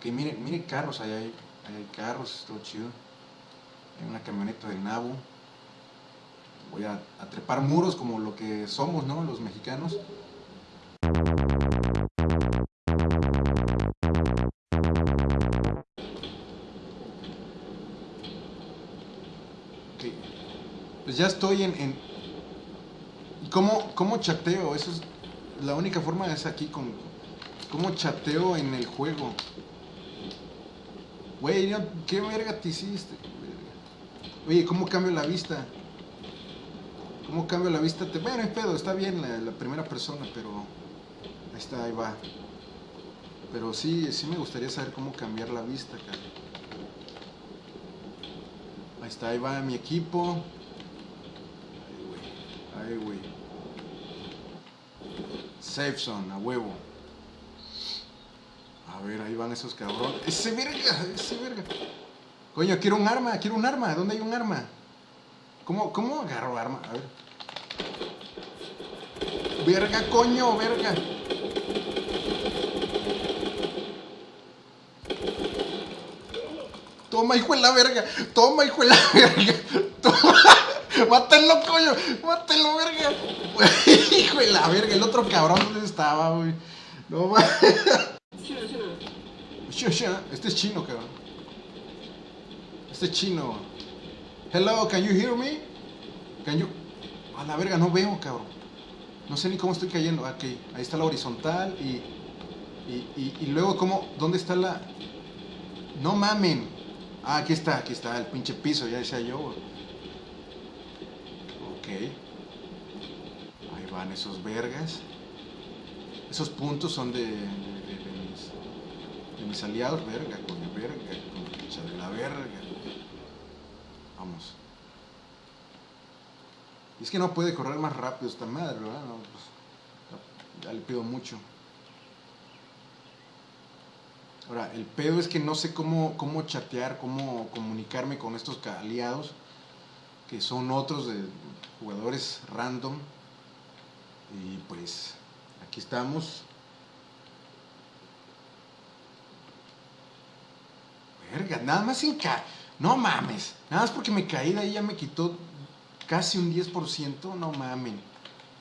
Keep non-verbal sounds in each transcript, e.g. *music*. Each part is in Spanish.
Ok, miren, miren carros, ahí hay, hay carros, todo chido. Hay una camioneta del Nabo. Voy a, a trepar muros como lo que somos, ¿no? Los mexicanos. Ok. Pues ya estoy en... en... ¿Y cómo, cómo chateo? Eso es... La única forma es aquí con... ¿Cómo chateo en el juego? Güey, ¿qué verga te hiciste? Oye, ¿cómo cambio la vista? ¿Cómo cambio la vista? Bueno, es pedo, está bien la, primera persona, pero... Ahí está, ahí va. Pero sí, sí me gustaría saber cómo cambiar la vista, cara. Ahí está, ahí va mi equipo. Ay, güey. Ay, güey. Safe zone, a huevo. A ver, ahí van esos cabrones. Ese verga, ese verga. Coño, quiero un arma, quiero un arma. ¿Dónde hay un arma? ¿Cómo, cómo agarro arma? A ver. Verga, coño, verga. Toma, hijo de la verga. Toma, hijo de la verga. Toma. Mátalo, coño. Mátalo, verga. *laughs* hijo de la verga. El otro cabrón, ¿dónde estaba, güey? No mames. Este es chino, cabrón. Este es chino. Hello, can you hear me? Can you... A la verga, no veo, cabrón. No sé ni cómo estoy cayendo. Ok, ahí está la horizontal y... Y, y, luego, ¿cómo? ¿Dónde está la...? No mamen. Ah, aquí está, aquí está el pinche piso, ya decía yo. Ok. Ahí van esos vergas. Esos puntos son de mis aliados. Verga, coño, verga, concha de la verga. Vamos. Y es que no puede correr más rápido esta madre, ¿verdad? Pues, ya le pido mucho. Ahora, el pedo es que no sé cómo, cómo chatear, cómo comunicarme con estos aliados, que son otros de jugadores random. Y pues, aquí estamos. Verga, nada más sin ca... No mames, nada más porque me caí de ahí ya me quitó casi un 10%, no mamen.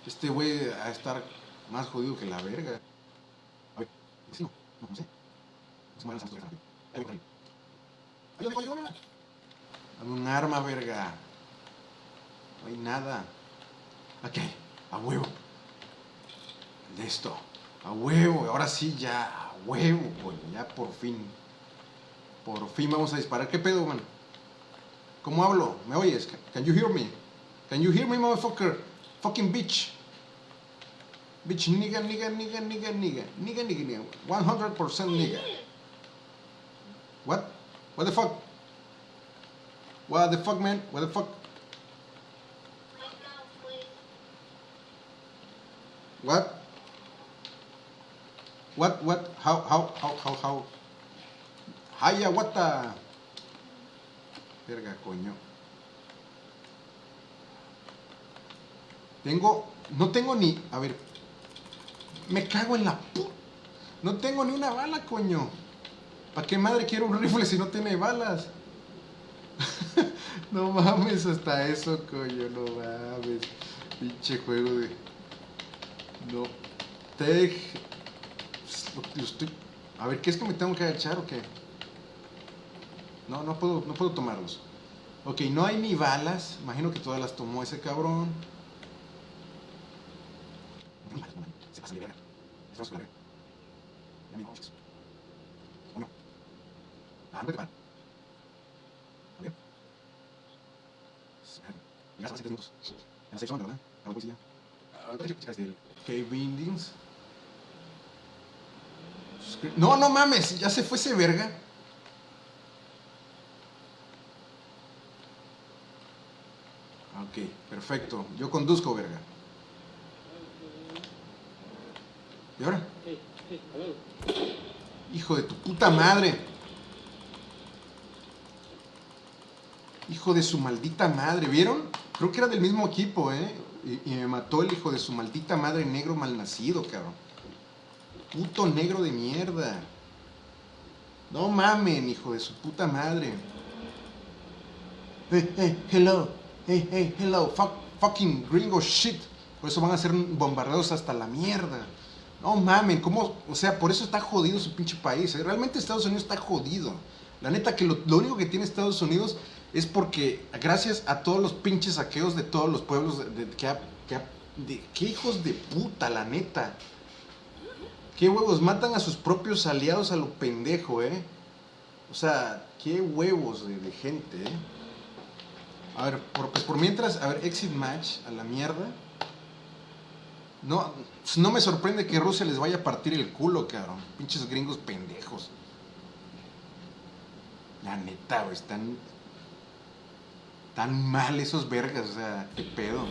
Este güey a estar más jodido que la verga. A ver, sí, no, no, sé. Dame un arma, verga. No hay nada. Ok, a huevo. Listo. A huevo. Ahora sí, ya. A huevo, güey. Ya por fin. Por fin vamos a disparar. ¿Qué pedo, man? ¿Cómo hablo? ¿Me oyes? Can- you hear me? Can you hear me, motherfucker? Fucking bitch. Bitch, nigga, nigga, nigga, nigga, nigga. Nigga, nigga, nigga. 100% nigga. What? What the fuck? What the fuck, man? What the fuck? What? What? What? How? How? How? How? How? Haya, what the? Verga, coño. Tengo, no tengo ni, a ver, me cago en la pu... No tengo ni una bala, coño. ¿Para qué madre quiero un rifle si no tiene balas? *laughs* no mames, hasta eso, coño, no mames. Pinche juego de... No. Te... A ver, ¿qué es que me tengo que agachar o qué? No, no puedo, no puedo tomarlos. Ok, no hay ni balas. Imagino que todas las tomó ese cabrón. Se pasa de verga. Se pasa de verga. Ya me coches. ¿O no? Ah. Ah, ¿qué chicas del Cave Indians? No, no mames, ya se fue ese verga. Ok, perfecto. Yo conduzco, verga. ¿Y ahora? Hijo de tu puta madre. Hijo de su maldita madre. ¿Vieron? Creo que era del mismo equipo, ¿eh? Y, y me mató el hijo de su maldita madre negro malnacido, cabrón. Puto negro de mierda. No mamen, hijo de su puta madre. Hey, hey, hello. Hey, hey, hello. Fuck, fucking gringo shit. Por eso van a ser bombardeados hasta la mierda. No mamen, ¿cómo? O sea, por eso está jodido su pinche país. ¿eh? Realmente Estados Unidos está jodido. La neta que lo, lo único que tiene Estados Unidos es porque gracias a todos los pinches saqueos de todos los pueblos de, de- que hijos de puta, la neta. Qué huevos, matan a sus propios aliados a lo pendejo, eh. O sea, qué huevos de, de gente, eh. A ver, por, pues por mientras, a ver, exit match a la mierda. No, no me sorprende que Rusia les vaya a partir el culo, cabrón. Pinches gringos pendejos. La neta, güey, están tan mal esos vergas, o sea, qué pedo.